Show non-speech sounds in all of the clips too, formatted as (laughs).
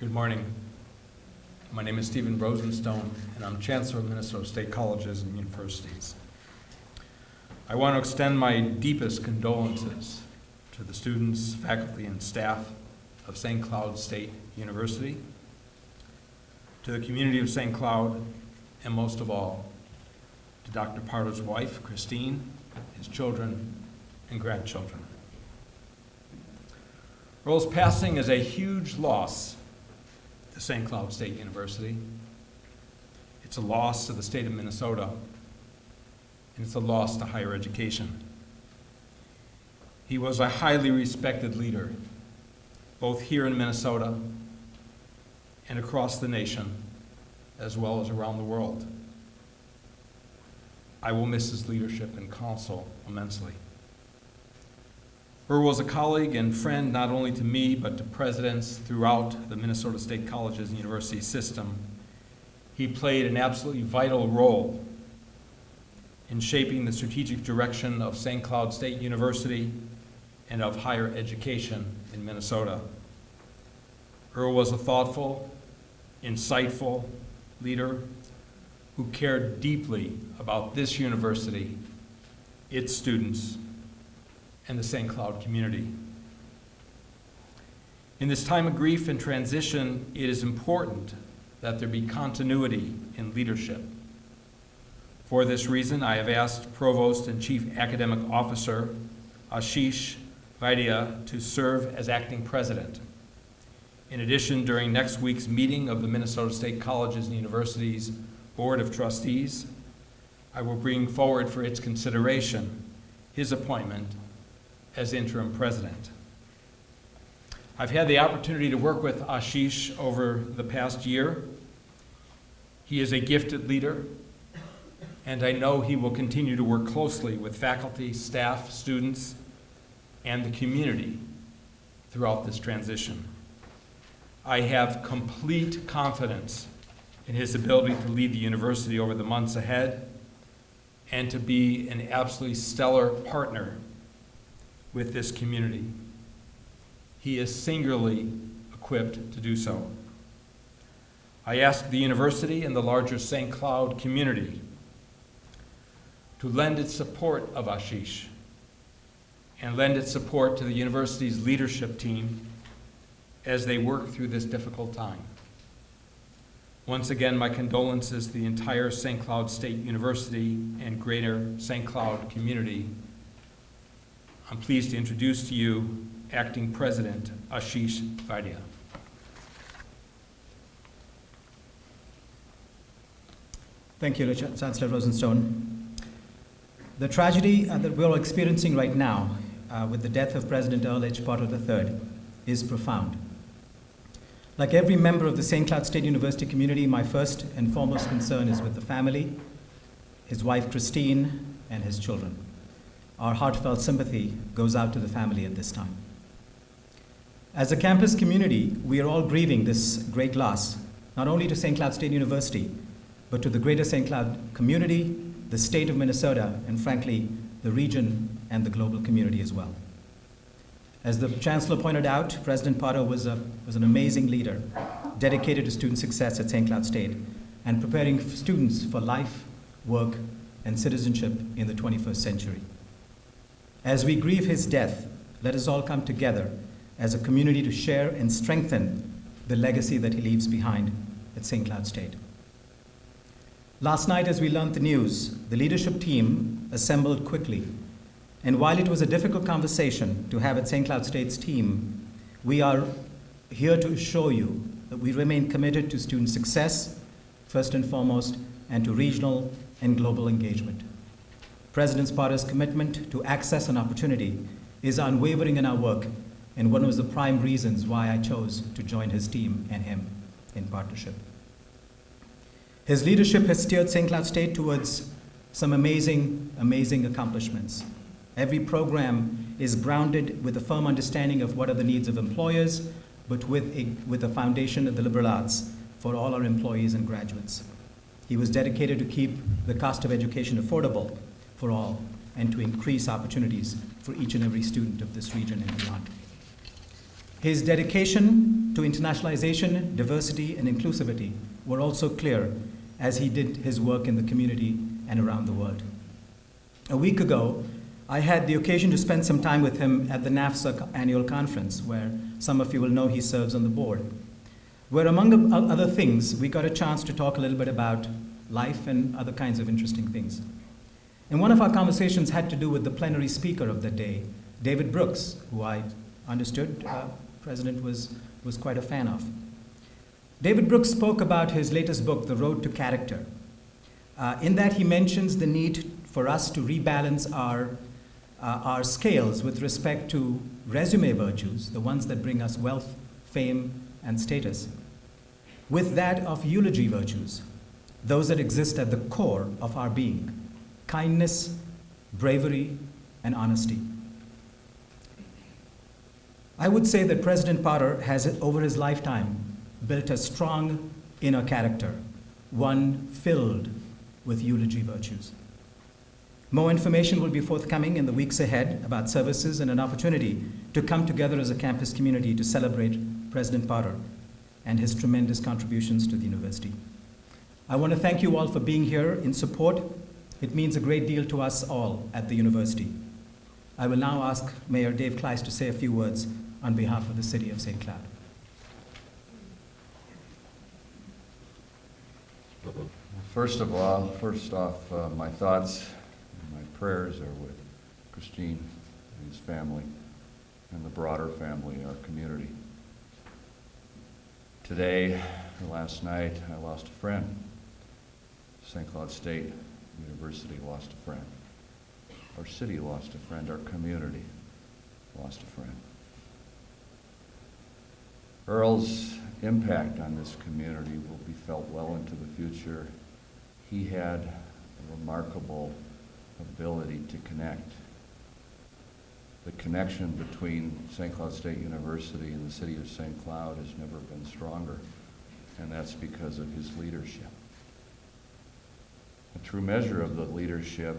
Good morning. My name is Stephen Rosenstone, and I'm Chancellor of Minnesota State Colleges and Universities. I want to extend my deepest condolences to the students, faculty, and staff of St. Cloud State University, to the community of St. Cloud, and most of all, to Dr. Potter's wife, Christine, his children, and grandchildren. Earl's passing is a huge loss St. Cloud State University. It's a loss to the state of Minnesota, and it's a loss to higher education. He was a highly respected leader, both here in Minnesota and across the nation, as well as around the world. I will miss his leadership and counsel immensely. Earl was a colleague and friend not only to me, but to presidents throughout the Minnesota State Colleges and University system. He played an absolutely vital role in shaping the strategic direction of St. Cloud State University and of higher education in Minnesota. Earl was a thoughtful, insightful leader who cared deeply about this university, its students, and the St. Cloud community. In this time of grief and transition, it is important that there be continuity in leadership. For this reason, I have asked Provost and Chief Academic Officer Ashish Vaidya to serve as acting president. In addition, during next week's meeting of the Minnesota State Colleges and Universities Board of Trustees, I will bring forward for its consideration his appointment as interim president. I've had the opportunity to work with Ashish over the past year. He is a gifted leader, and I know he will continue to work closely with faculty, staff, students, and the community throughout this transition. I have complete confidence in his ability to lead the university over the months ahead and to be an absolutely stellar partner with this community. He is singularly equipped to do so. I ask the university and the larger St. Cloud community to lend its support of Ashish and lend its support to the university's leadership team as they work through this difficult time. Once again, my condolences to the entire St. Cloud State University and greater St. Cloud community I'm pleased to introduce to you Acting President Ashish Vaidya. Thank you, Richard, Chancellor Rosenstone. The tragedy uh, that we're experiencing right now uh, with the death of President Earl H. Potter III is profound. Like every member of the St. Cloud State University community, my first and foremost concern is with the family, his wife Christine, and his children. Our heartfelt sympathy goes out to the family at this time. As a campus community, we are all grieving this great loss, not only to St. Cloud State University, but to the greater St. Cloud community, the state of Minnesota, and frankly, the region and the global community as well. As the Chancellor pointed out, President Potter was, a, was an amazing leader, dedicated to student success at St. Cloud State, and preparing students for life, work, and citizenship in the 21st century. As we grieve his death, let us all come together as a community to share and strengthen the legacy that he leaves behind at St. Cloud State. Last night, as we learned the news, the leadership team assembled quickly. And while it was a difficult conversation to have at St. Cloud State's team, we are here to assure you that we remain committed to student success, first and foremost, and to regional and global engagement. President Potter's commitment to access and opportunity is unwavering in our work and one of the prime reasons why I chose to join his team and him in partnership. His leadership has steered St. Cloud State towards some amazing, amazing accomplishments. Every program is grounded with a firm understanding of what are the needs of employers, but with a, with a foundation of the liberal arts for all our employees and graduates. He was dedicated to keep the cost of education affordable for all and to increase opportunities for each and every student of this region and beyond. His dedication to internationalization, diversity, and inclusivity were also clear as he did his work in the community and around the world. A week ago, I had the occasion to spend some time with him at the NAFSA annual conference, where some of you will know he serves on the board. Where, among other things, we got a chance to talk a little bit about life and other kinds of interesting things. And one of our conversations had to do with the plenary speaker of the day, David Brooks, who I understood uh, President was, was quite a fan of. David Brooks spoke about his latest book, The Road to Character. Uh, in that, he mentions the need for us to rebalance our, uh, our scales with respect to resume virtues, the ones that bring us wealth, fame, and status, with that of eulogy virtues, those that exist at the core of our being kindness, bravery, and honesty. I would say that President Potter has, over his lifetime, built a strong inner character, one filled with eulogy virtues. More information will be forthcoming in the weeks ahead about services and an opportunity to come together as a campus community to celebrate President Potter and his tremendous contributions to the university. I want to thank you all for being here in support. It means a great deal to us all at the university. I will now ask Mayor Dave Kleis to say a few words on behalf of the city of St. Cloud. First of all, first off, uh, my thoughts and my prayers are with Christine and his family and the broader family, our community. Today, last night, I lost a friend. St. Cloud State University lost a friend. Our city lost a friend. Our community lost a friend. Earl's impact on this community will be felt well into the future. He had a remarkable ability to connect. The connection between St. Cloud State University and the city of St. Cloud has never been stronger, and that's because of his leadership. A true measure of the leadership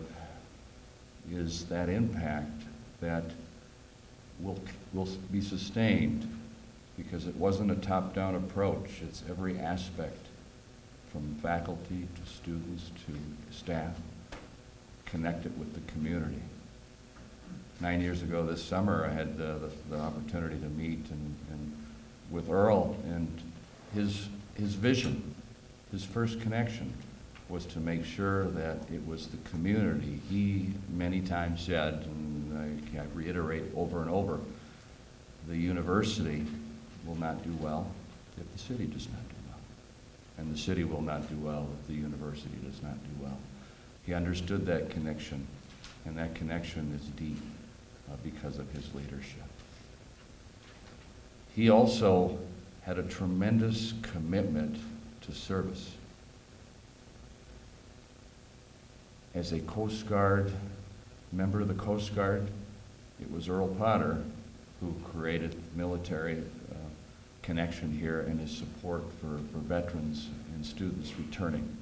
is that impact that will, will be sustained because it wasn't a top-down approach. It's every aspect, from faculty to students to staff, connected with the community. Nine years ago this summer, I had the, the, the opportunity to meet and, and with Earl and his, his vision, his first connection was to make sure that it was the community. He many times said, and I reiterate over and over, the university will not do well if the city does not do well. And the city will not do well if the university does not do well. He understood that connection, and that connection is deep uh, because of his leadership. He also had a tremendous commitment to service. As a Coast Guard, member of the Coast Guard, it was Earl Potter who created military uh, connection here and his support for, for veterans and students returning.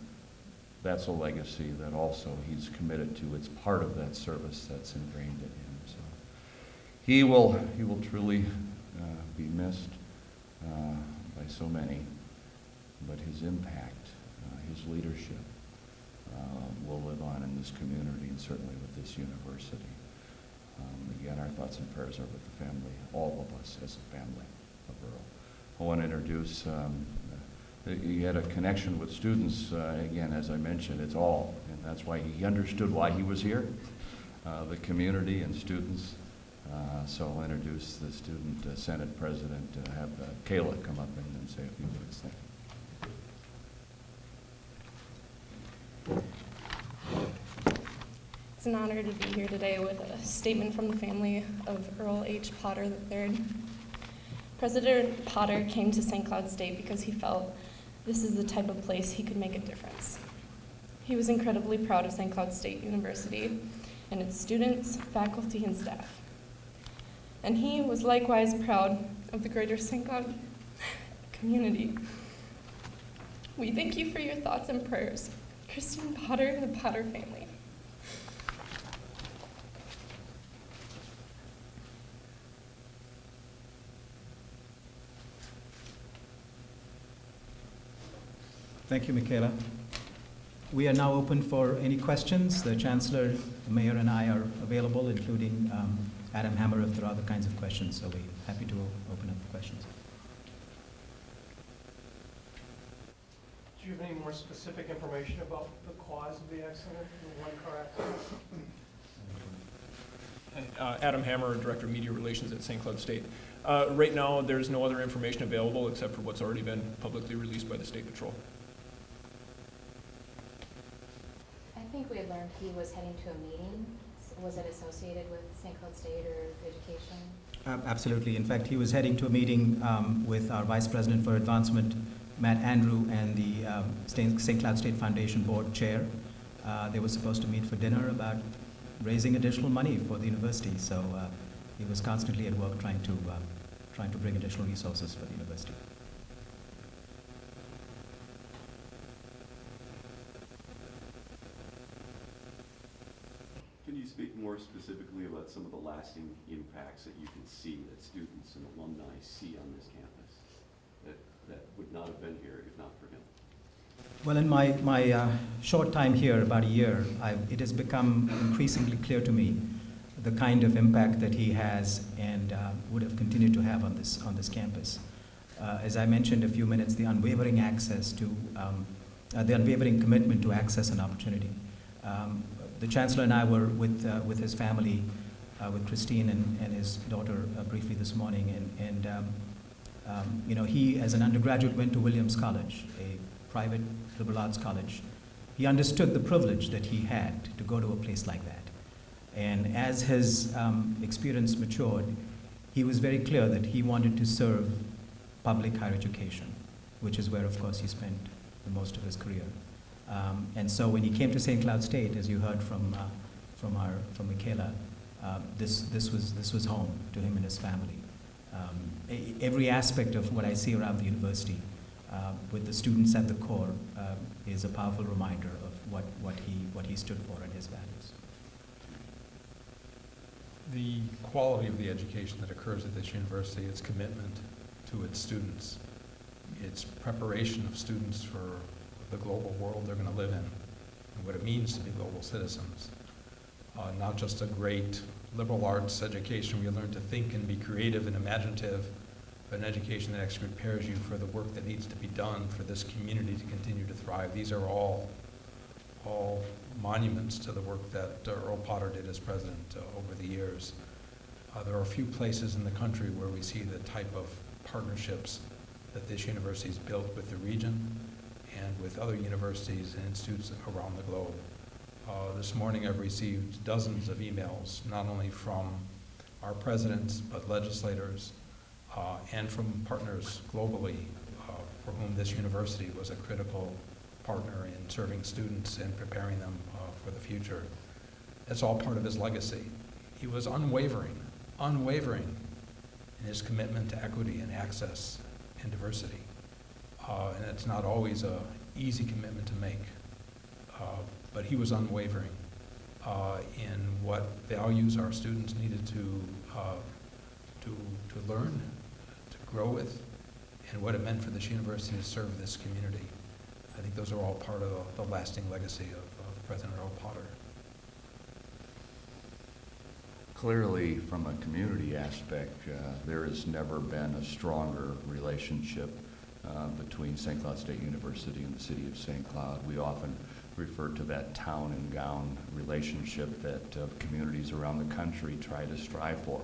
That's a legacy that also he's committed to. It's part of that service that's ingrained in him. So he will, he will truly uh, be missed uh, by so many, but his impact, uh, his leadership, will live on in this community and certainly with this university. Um, again, our thoughts and prayers are with the family, all of us as a family of Earl. I want to introduce, um, he had a connection with students, uh, again, as I mentioned, it's all, and that's why he understood why he was here, uh, the community and students. Uh, so I'll introduce the student uh, senate president, uh, have uh, Kayla come up and say a few words. Thank you. An honor to be here today with a statement from the family of Earl H. Potter III. President Potter came to St. Cloud State because he felt this is the type of place he could make a difference. He was incredibly proud of St. Cloud State University and its students, faculty, and staff. And he was likewise proud of the greater St. Cloud (laughs) community. We thank you for your thoughts and prayers. Christine Potter and the Potter family. Thank you, Michaela. We are now open for any questions. The Chancellor, the Mayor, and I are available, including um, Adam Hammer, if there are other kinds of questions. So we're happy to open up for questions. Do you have any more specific information about the cause of the accident, the one car accident? Uh, Adam Hammer, Director of Media Relations at St. Cloud State. Uh, Right now, there's no other information available except for what's already been publicly released by the State Patrol. I think we had learned he was heading to a meeting. Was it associated with St. Cloud State or education? Uh, Absolutely. In fact, he was heading to a meeting um, with our Vice President for Advancement, Matt Andrew, and the um, St. Cloud State Foundation Board Chair. Uh, They were supposed to meet for dinner about raising additional money for the university. So uh, he was constantly at work trying to, uh, trying to bring additional resources for the university. Speak more specifically about some of the lasting impacts that you can see that students and alumni see on this campus that, that would not have been here if not for him? Well, in my, my uh, short time here, about a year, I, it has become increasingly clear to me the kind of impact that he has and uh, would have continued to have on this, on this campus. Uh, as I mentioned a few minutes, the unwavering access to, um, uh, the unwavering commitment to access and opportunity. Um, the Chancellor and I were with, uh, with his family, uh, with Christine and, and his daughter uh, briefly this morning, and, and um, um, you know, he, as an undergraduate, went to Williams College, a private liberal arts college. He understood the privilege that he had to go to a place like that. And as his um, experience matured, he was very clear that he wanted to serve public higher education, which is where, of course, he spent the most of his career. Um, and so when he came to St. Cloud State, as you heard from, uh, from, our, from Michaela, uh, this, this, was, this was home to him and his family. Um, every aspect of what I see around the university, uh, with the students at the core, uh, is a powerful reminder of what, what, he, what he stood for and his values. The quality of the education that occurs at this university, its commitment to its students, its preparation of students for the global world they're going to live in, and what it means to be global citizens. Uh, not just a great liberal arts education where you learn to think and be creative and imaginative, but an education that actually prepares you for the work that needs to be done for this community to continue to thrive. These are all, all monuments to the work that uh, Earl Potter did as president uh, over the years. Uh, there are a few places in the country where we see the type of partnerships that this university has built with the region and with other universities and institutes around the globe. Uh, This morning, I've received dozens of emails, not only from our presidents, but legislators, uh, and from partners globally uh, for whom this university was a critical partner in serving students and preparing them uh, for the future. It's all part of his legacy. He was unwavering, unwavering in his commitment to equity and access and diversity. Uh, and it's not always an easy commitment to make. Uh, but he was unwavering uh, in what values our students needed to, uh, to, to learn, to grow with, and what it meant for this university to serve this community. I think those are all part of the lasting legacy of, of President Earl Potter. Clearly, from a community aspect, uh, there has never been a stronger relationship uh, between St. Cloud State University and the city of St. Cloud. We often refer to that town and gown relationship that uh, communities around the country try to strive for.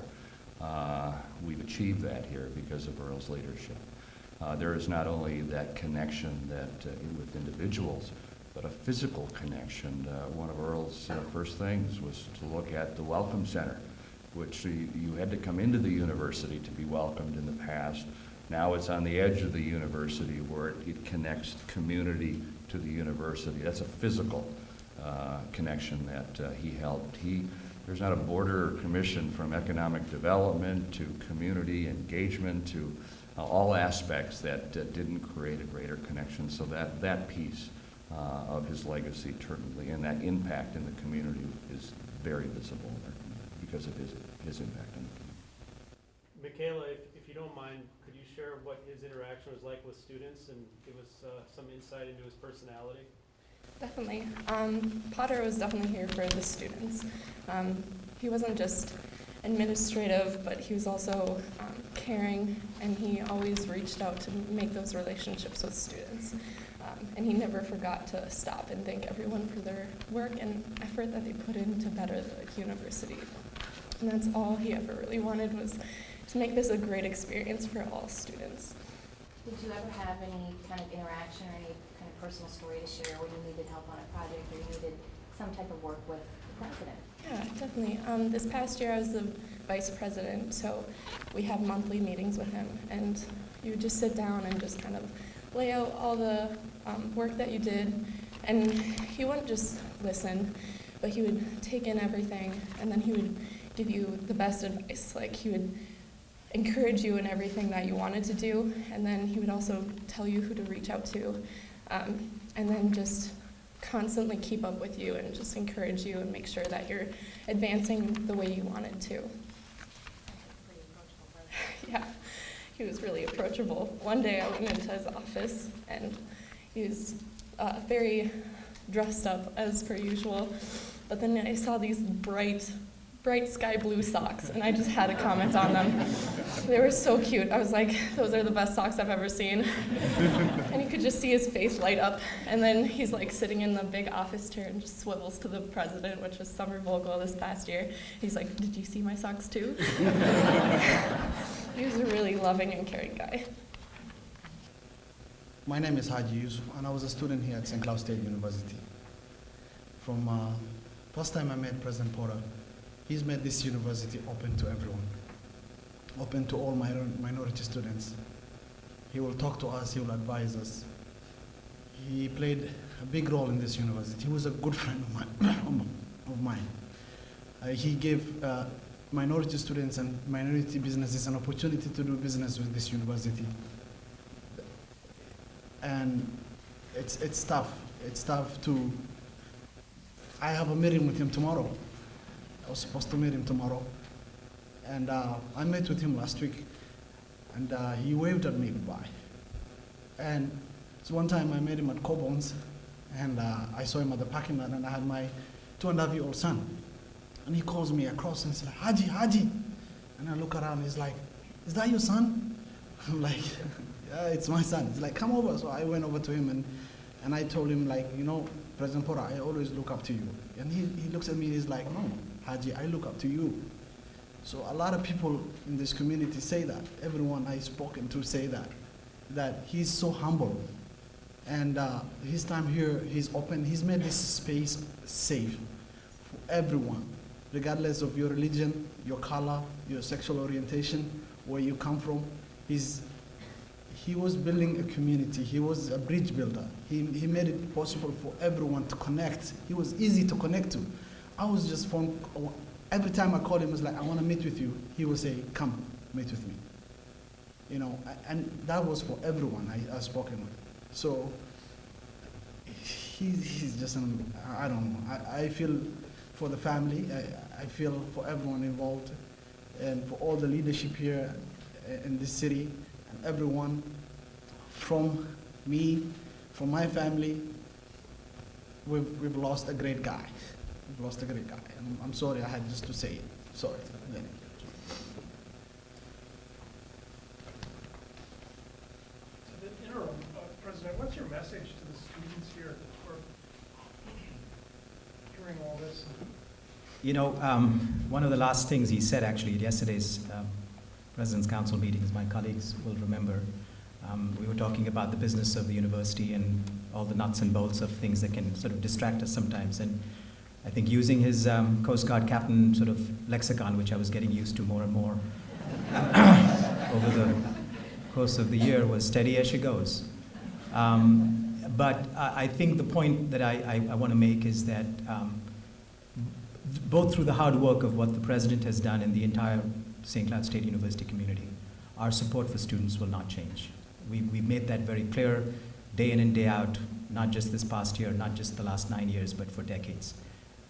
Uh, We've achieved that here because of Earl's leadership. Uh, There is not only that connection that, uh, with individuals, but a physical connection. One of Earl's first things was to look at the Welcome Center, which you you had to come into the university to be welcomed in the past. Now it's on the edge of the university where it- it connects community to the university. That's a physical uh, connection that uh, he helped. He, there's not a border commission from economic development to community engagement to uh, all aspects that uh, didn't create a greater connection. So that, that piece uh, of his legacy certainly, and that impact in the community is very visible because of his, his impact on the community. Michaela, don't mind, could you share what his interaction was like with students and give us uh, some insight into his personality? Definitely. Um, Potter was definitely here for the students. Um, he wasn't just administrative, but he was also um, caring, and he always reached out to make those relationships with students. Um, and he never forgot to stop and thank everyone for their work and effort that they put in to better the university. And that's all he ever really wanted was to make this a great experience for all students. Did you ever have any kind of interaction or any kind of personal story to share when you needed help on a project or you needed some type of work with the president? Yeah, definitely. Um, this past year, I was the vice president, so we have monthly meetings with him, and you would just sit down and just kind of lay out all the um, work that you did, and he wouldn't just listen, but he would take in everything, and then he would give you the best advice. Like he would encourage you in everything that you wanted to do, and then he would also tell you who to reach out to, um, and then just constantly keep up with you and just encourage you and make sure that you're advancing the way you wanted to. (laughs) Yeah, he was really approachable. One day I went into his office and he was uh, very dressed up as per usual, but then I saw these bright, bright sky blue socks and I just had to comment on them. They were so cute. I was like, those are the best socks I've ever seen. and you could just see his face light up. And then he's like sitting in the big office chair and just swivels to the president, which was Summer Vogel this past year. He's like, Did you see my socks too? (laughs) he was a really loving and caring guy. My name is Haji Yusuf, and I was a student here at St. Cloud State University. From uh, first time I met President Porter, he's made this university open to everyone, open to all minor- minority students. He will talk to us, he will advise us. He played a big role in this university. He was a good friend of mine. (coughs) of mine. Uh, he gave uh, minority students and minority businesses an opportunity to do business with this university and it's it's tough. It's tough to. I have a meeting with him tomorrow. I was supposed to meet him tomorrow, and uh, I met with him last week, and uh, he waved at me goodbye. And so one time I met him at Coborn's, and uh, I saw him at the parking lot, and I had my two and a half year old son, and he calls me across and says, "Haji, Haji," and I look around. He's like, "Is that your son?" (laughs) I'm like, yeah, it's my son. He's like, come over. So I went over to him and, and I told him like, you know, President Porter, I always look up to you. And he, he looks at me, and he's like, no, Haji, I look up to you. So a lot of people in this community say that. Everyone I've spoken to say that, that he's so humble. And uh, his time here, he's open, he's made this space safe for everyone, regardless of your religion, your color, your sexual orientation, where you come from. He's, he was building a community. He was a bridge builder. He, he made it possible for everyone to connect. He was easy to connect to. I was just phone, every time I called him, I was like, I want to meet with you. He would say, come, meet with me. You know, and that was for everyone I, I spoken with. So he, he's just, an, I don't know. I, I feel for the family. I, I feel for everyone involved and for all the leadership here eh, in this city and everyone from me, from my family, we've, we've lost a great guy. We've lost a great guy. And I'm sorry I had just to say it. Sorry. To the interim, uh, President, what's your message to the students here who are hearing all this? You know, um, one of the last things he said actually at yesterday's um, President's Council meetings, my colleagues will remember, um, we were talking about the business of the university and all the nuts and bolts of things that can sort of distract us sometimes. And I think using his um, Coast Guard captain sort of lexicon, which I was getting used to more and more (coughs) over the course of the year, was steady as she goes. Um, but I, I think the point that I, I, I want to make is that um, both through the hard work of what the president has done and the entire St. Cloud State University community, our support for students will not change. We, we made that very clear day in and day out, not just this past year, not just the last nine years, but for decades.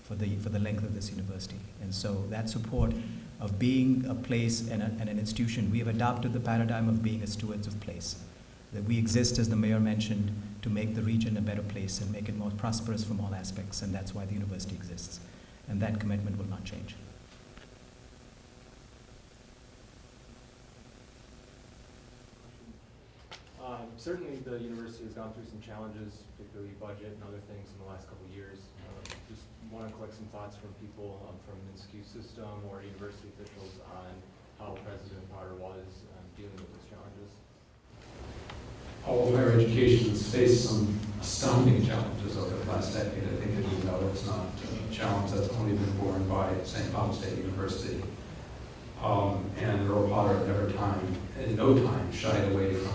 For the, for the length of this university. And so that support of being a place and, a, and an institution, we have adopted the paradigm of being a stewards of place. That we exist, as the mayor mentioned, to make the region a better place and make it more prosperous from all aspects, and that's why the university exists. And that commitment will not change. Um, Certainly, the university has gone through some challenges, particularly budget and other things in the last couple of years. Um, Just want to collect some thoughts from people um, from the MnSCU system or university officials on how President Potter was um, dealing with those challenges. all of higher education has faced some astounding challenges over the last decade. I think, as you know, it's not a challenge that's only been borne by St. Cloud State University. Um, and Earl Potter at never time, in no time, shied away from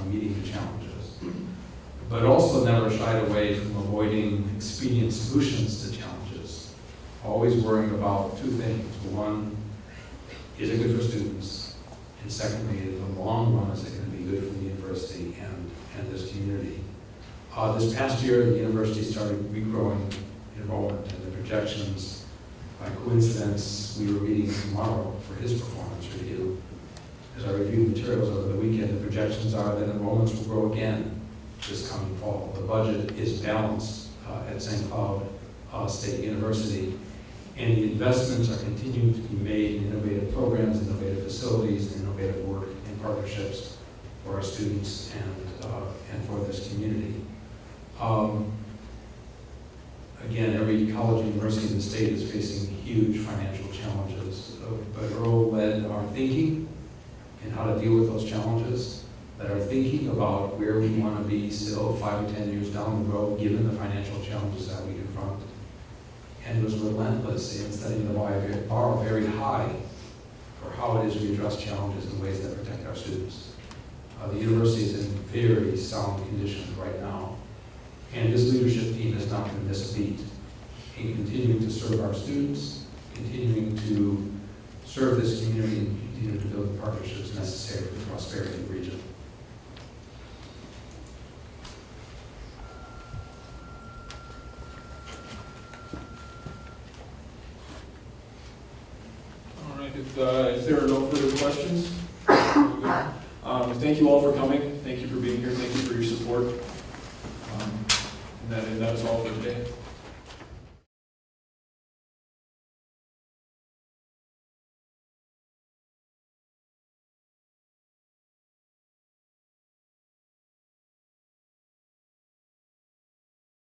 but also never shied away from avoiding expedient solutions to challenges, always worrying about two things. One, is it good for students? And secondly, in the long run, is it going to be good for the university and, and this community? Uh, this past year, the university started regrowing enrollment and the projections. By coincidence, we were meeting tomorrow for his performance review. As I reviewed materials over the weekend, the projections are that enrollments will grow again this coming fall. The budget is balanced uh, at St. Cloud uh, State University, and the investments are continuing to be made in innovative programs, innovative facilities, and innovative work and partnerships for our students and, uh, and for this community. Um, Again, every college and university in the state is facing huge financial challenges, uh, but Earl led our thinking in how to deal with those challenges, that are thinking about where we want to be still five or 10 years down the road, given the financial challenges that we confront. And was relentless in setting the bar very high for how it is we address challenges in ways that protect our students. Uh, the university is in very sound condition right now, and this leadership team has not been miss a beat in continuing to serve our students, continuing to serve this community, and continuing to build the partnerships necessary for the prosperity of the region.